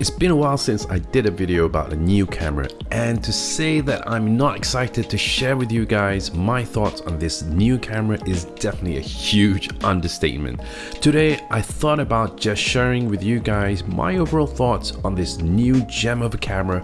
It's been a while since I did a video about a new camera and to say that I'm not excited to share with you guys my thoughts on this new camera is definitely a huge understatement. Today I thought about just sharing with you guys my overall thoughts on this new gem of a camera,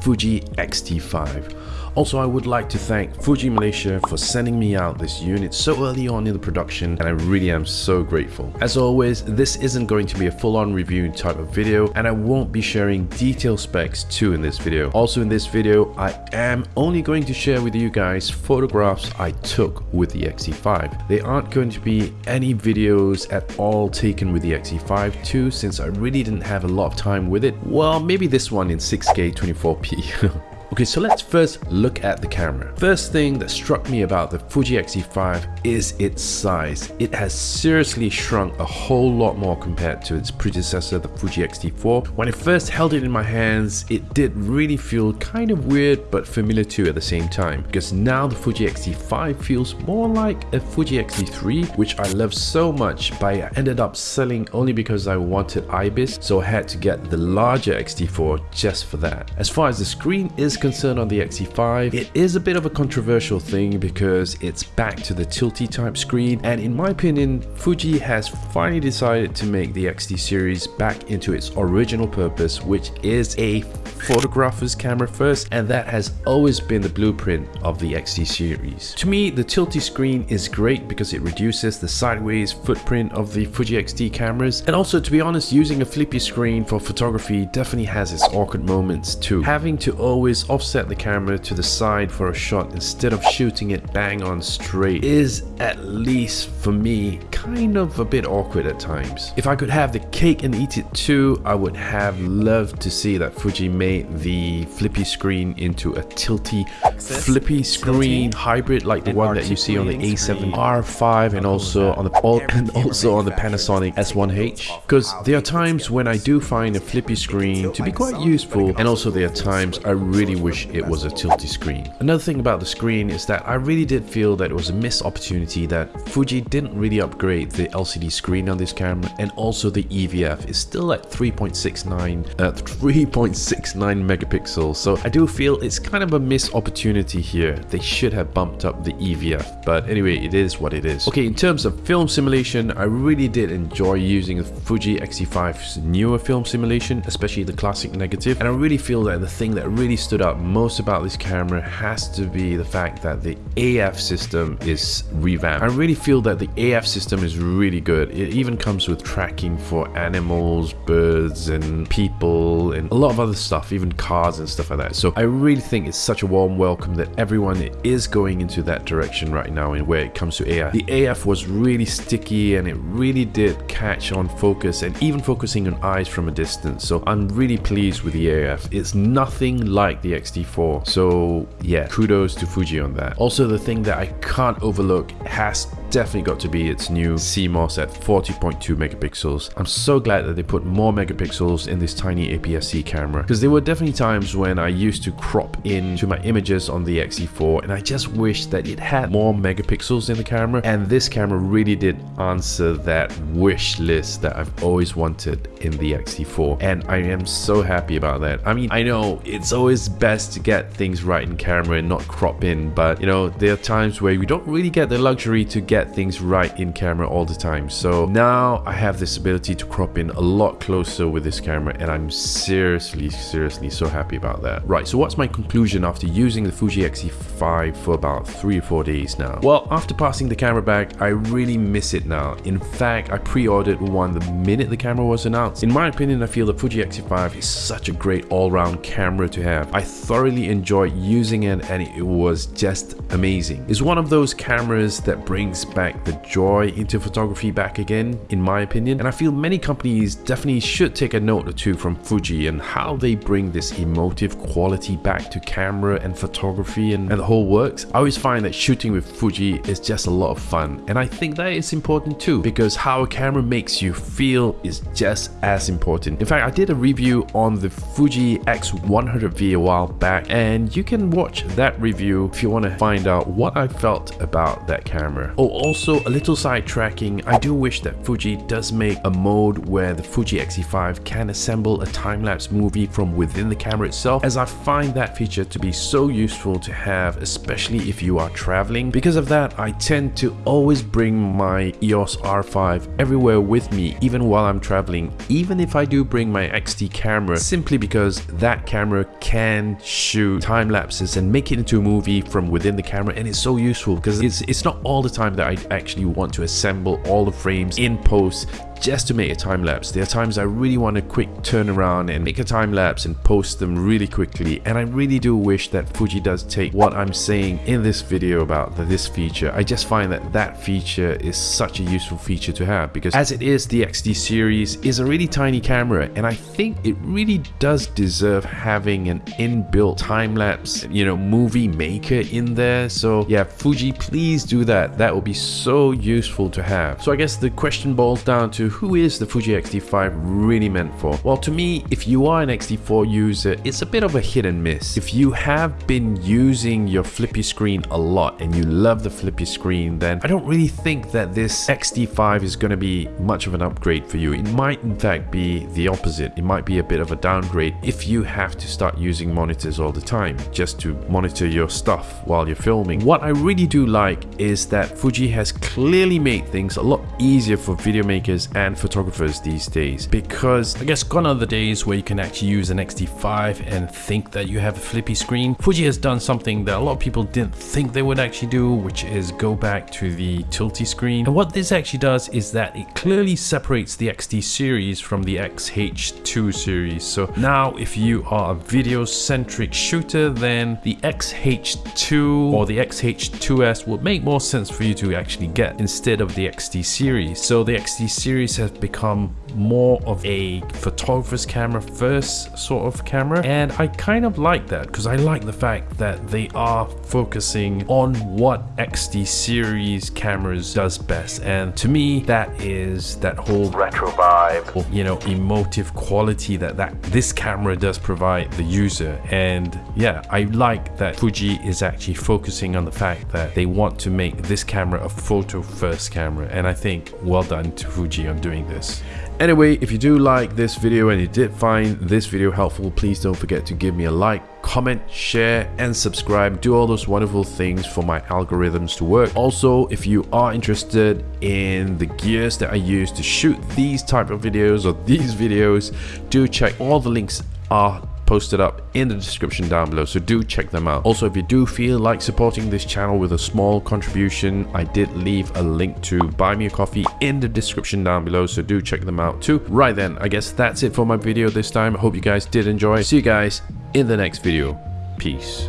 Fuji X-T5. Also, I would like to thank Fuji Malaysia for sending me out this unit so early on in the production and I really am so grateful. As always, this isn't going to be a full-on review type of video and I won't be sharing detailed specs too in this video. Also in this video, I am only going to share with you guys photographs I took with the X-T5. There aren't going to be any videos at all taken with the X-T5 too since I really didn't have a lot of time with it. Well, maybe this one in 6K 24p. Okay, so let's first look at the camera. First thing that struck me about the Fuji X-T5 is its size. It has seriously shrunk a whole lot more compared to its predecessor, the Fuji X-T4. When I first held it in my hands, it did really feel kind of weird but familiar too at the same time because now the Fuji X-T5 feels more like a Fuji X-T3 which I love so much but I ended up selling only because I wanted IBIS so I had to get the larger X-T4 just for that. As far as the screen is concerned on the X-T5, it is a bit of a controversial thing because it's back to the tilty type screen and in my opinion, Fuji has finally decided to make the XT series back into its original purpose which is a photographer's camera first and that has always been the blueprint of the XT series. To me, the tilty screen is great because it reduces the sideways footprint of the Fuji X-T cameras and also to be honest, using a flippy screen for photography definitely has its awkward moments too. Having to always offset the camera to the side for a shot instead of shooting it bang on straight. Is at least for me kind of a bit awkward at times. If I could have the cake and eat it too, I would have loved to see that Fuji made the flippy screen into a tilty flippy screen hybrid like the one that you see on the A7 R5 and also on the and also on the Panasonic S1H because there are times when I do find a flippy screen to be quite useful and also there are times I really wish it was a tilty screen. Another thing about the screen is that I really did feel that it was a missed opportunity that Fuji didn't really upgrade the LCD screen on this camera and also the EVF is still at 3.69 uh, 3.69 megapixels so I do feel it's kind of a missed opportunity here. They should have bumped up the EVF but anyway it is what it is. Okay in terms of film simulation I really did enjoy using Fuji X-T5's newer film simulation especially the classic negative and I really feel that the thing that really stood out most about this camera has to be the fact that the AF system is revamped. I really feel that the AF system is really good. It even comes with tracking for animals, birds and people and a lot of other stuff, even cars and stuff like that. So I really think it's such a warm welcome that everyone is going into that direction right now in where it comes to AF. The AF was really sticky and it really did catch on focus and even focusing on eyes from a distance. So I'm really pleased with the AF. It's nothing like the X-T4. So yeah, kudos to Fuji on that. Also the thing that I can't overlook has definitely got to be its new CMOS at 40.2 megapixels. I'm so glad that they put more megapixels in this tiny APS-C camera because there were definitely times when I used to crop in to my images on the X-T4 and I just wish that it had more megapixels in the camera and this camera really did answer that wish list that I've always wanted in the X-T4 and I am so happy about that. I mean, I know it's always best to get things right in camera and not crop in but you know, there are times where we don't really get the luxury to get get things right in camera all the time. So now I have this ability to crop in a lot closer with this camera and I'm seriously, seriously so happy about that. Right, so what's my conclusion after using the Fuji X-T5 for about three or four days now? Well, after passing the camera back, I really miss it now. In fact, I pre-ordered one the minute the camera was announced. In my opinion, I feel the Fuji X-T5 is such a great all-round camera to have. I thoroughly enjoyed using it and it was just amazing. It's one of those cameras that brings back the joy into photography back again, in my opinion. And I feel many companies definitely should take a note or two from Fuji and how they bring this emotive quality back to camera and photography and, and the whole works. I always find that shooting with Fuji is just a lot of fun. And I think that is important too, because how a camera makes you feel is just as important. In fact, I did a review on the Fuji X100V a while back, and you can watch that review if you want to find out what I felt about that camera. Oh, Also, a little sidetracking, I do wish that Fuji does make a mode where the Fuji X-T5 can assemble a time-lapse movie from within the camera itself, as I find that feature to be so useful to have, especially if you are traveling. Because of that, I tend to always bring my EOS R5 everywhere with me, even while I'm traveling, even if I do bring my XT camera, simply because that camera can shoot time lapses and make it into a movie from within the camera and it's so useful because it's, it's not all the time that I actually want to assemble all the frames in post just to make a time lapse. There are times I really want a quick turnaround and make a time lapse and post them really quickly and I really do wish that Fuji does take what I'm saying in this video about this feature. I just find that that feature is such a useful feature to have because as it is the XT series is a really tiny camera and I think it really does deserve having an inbuilt time lapse you know movie maker in there so yeah Fuji please do that that would be so useful to have. So I guess the question boils down to who is the Fuji X-T5 really meant for? Well, to me, if you are an X-T4 user, it's a bit of a hit and miss. If you have been using your flippy screen a lot and you love the flippy screen, then I don't really think that this X-T5 is going to be much of an upgrade for you. It might in fact be the opposite. It might be a bit of a downgrade if you have to start using monitors all the time just to monitor your stuff while you're filming. What I really do like is that Fuji has clearly made things a lot easier for video makers and photographers these days. Because I guess gone are the days where you can actually use an X-T5 and think that you have a flippy screen. Fuji has done something that a lot of people didn't think they would actually do which is go back to the tilty screen. And what this actually does is that it clearly separates the XT series from the XH2 series. So now if you are a video centric shooter then the XH2 or the XH2S would make more sense for you to actually get instead of the XT series. So the XT series series have become more of a photographer's camera first sort of camera. And I kind of like that because I like the fact that they are focusing on what XT series cameras does best. And to me that is that whole retro vibe. Oh, you know emotive quality that that this camera does provide the user. And yeah I like that Fuji is actually focusing on the fact that they want to make this camera a photo first camera. And I think well done to Fuji on doing this Anyway, if you do like this video and you did find this video helpful, please don't forget to give me a like, comment, share, and subscribe. Do all those wonderful things for my algorithms to work. Also, if you are interested in the gears that I use to shoot these type of videos or these videos, do check all the links are posted up in the description down below so do check them out. Also if you do feel like supporting this channel with a small contribution i did leave a link to buy me a coffee in the description down below so do check them out too. Right then i guess that's it for my video this time. I hope you guys did enjoy. See you guys in the next video. Peace